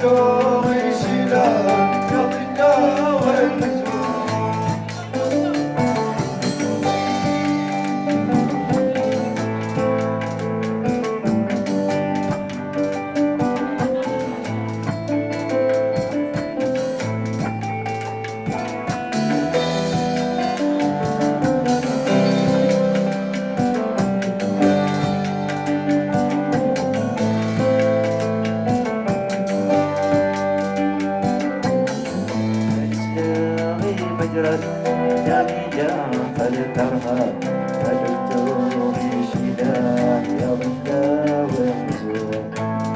또 دامجا فلترهب فالدكتور يشيلها يا ردا ومزور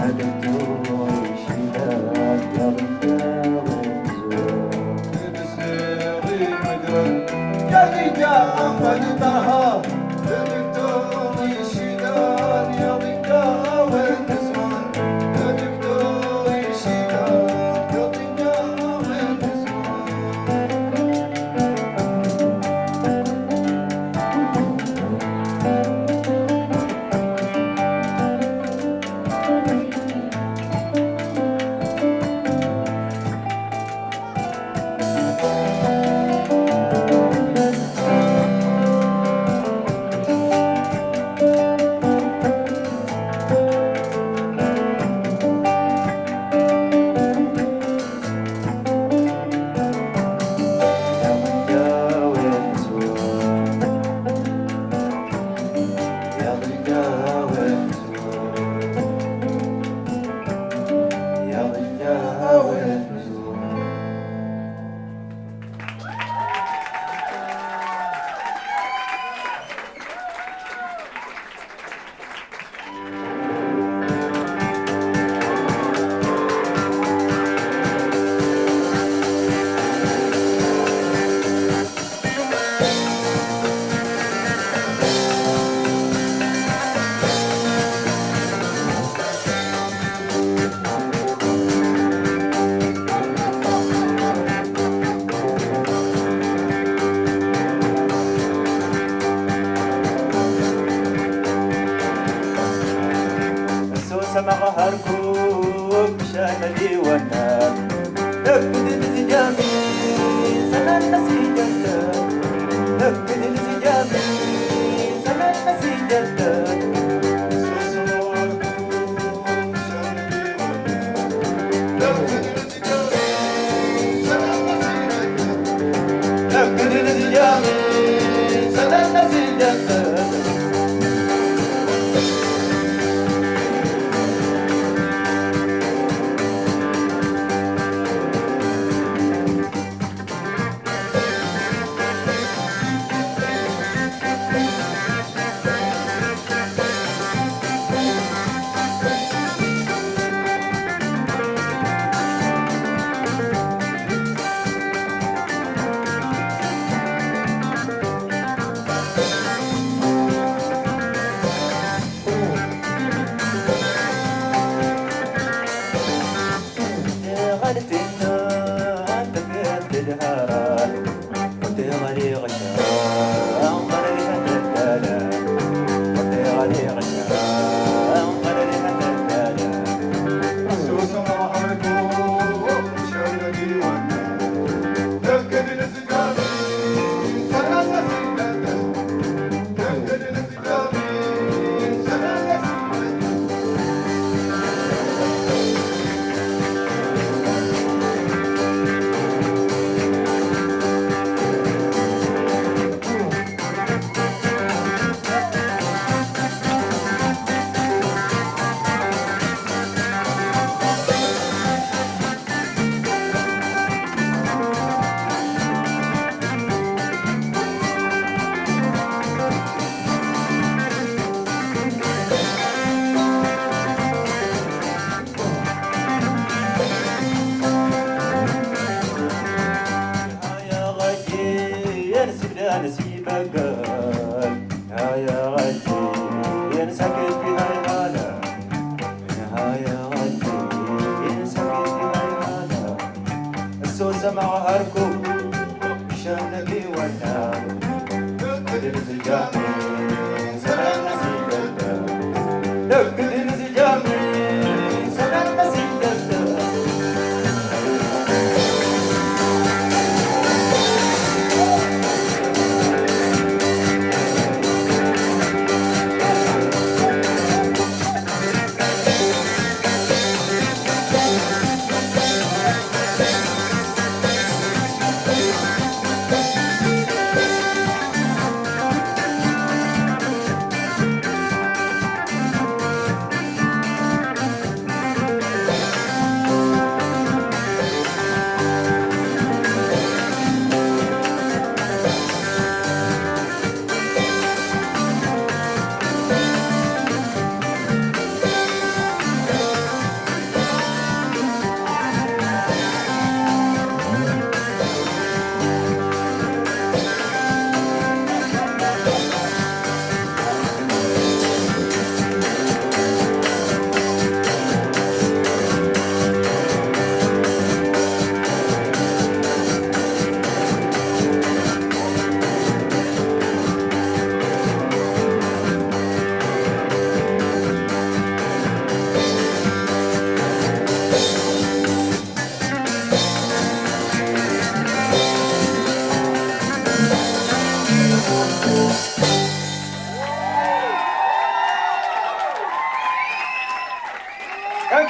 الدكتور يشيلها gönder Öpmedinizi geldi sen annesi geldi Öpmedinizi geldi sen annesi geldi Öpmedinizi geldi sen annesi geldi السمع وأركض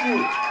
う